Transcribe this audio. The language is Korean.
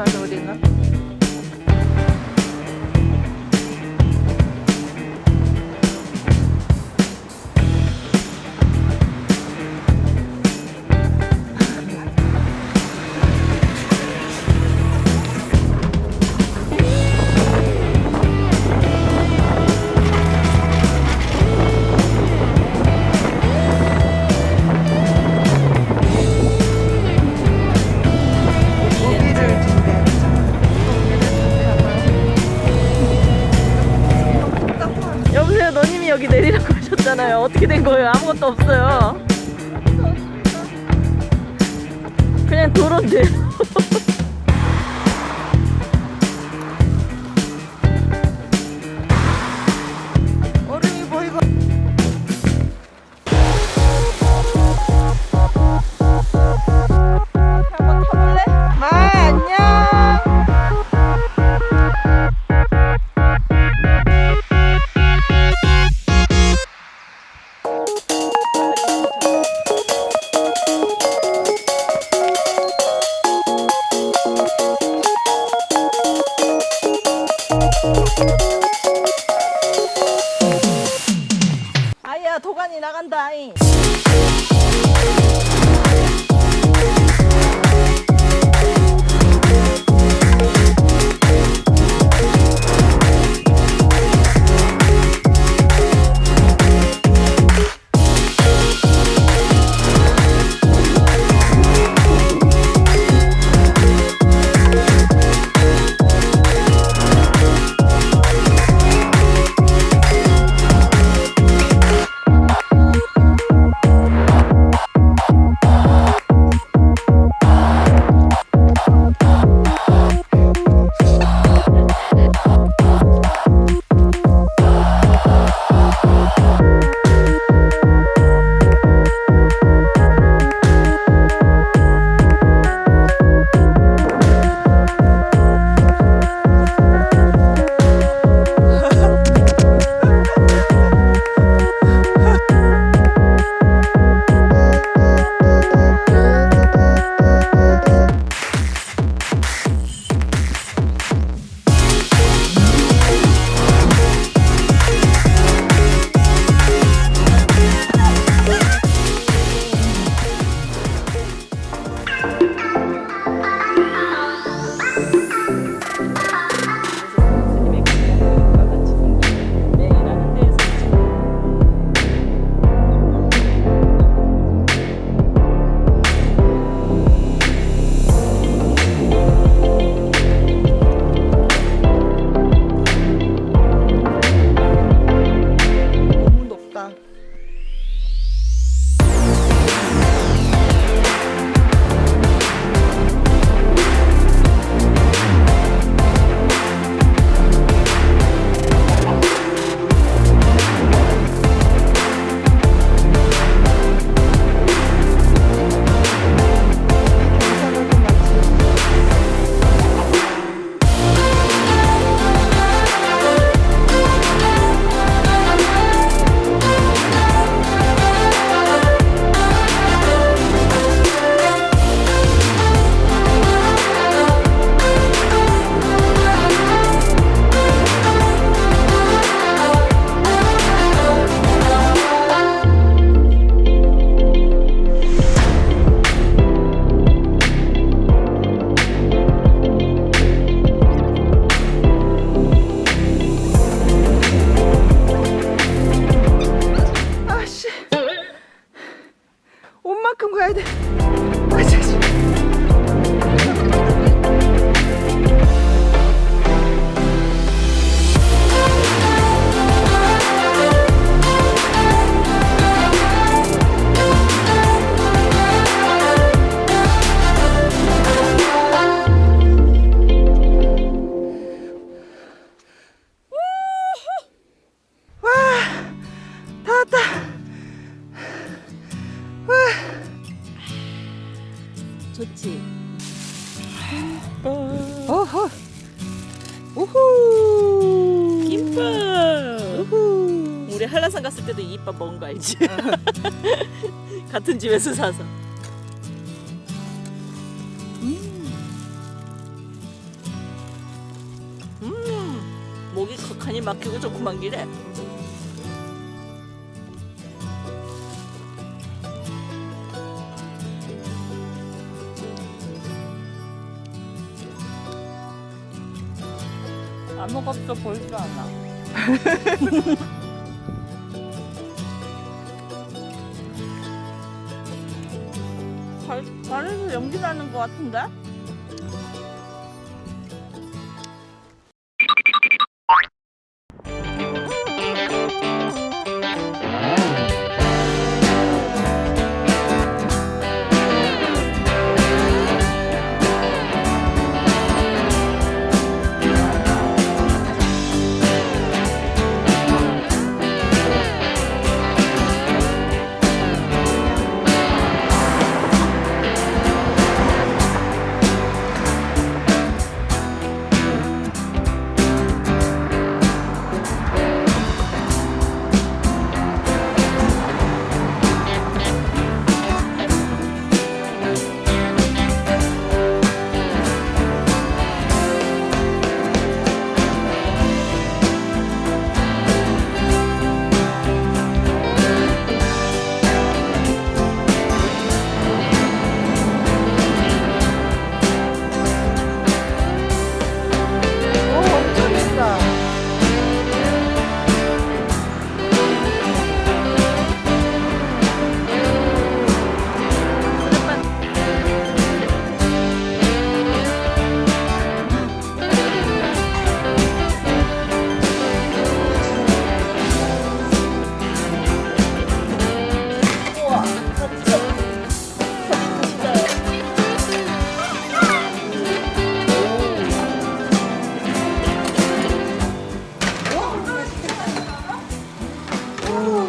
I don't know. 어떻게 된 거예요? 아무것도 없어요. 그냥 도로인데. 얼 다 왔다. 와, 좋지. 어허, 우후, 김밥. 우후. 우리 한라산 갔을 때도 이 이밥 먹은 거 알지? 같은 집에서 사서. 음, 목이 간이 막히고 조그만 길에. 아무것도 보이지 않아. 발, 발에서 연기 나는 것 같은데? Ooh.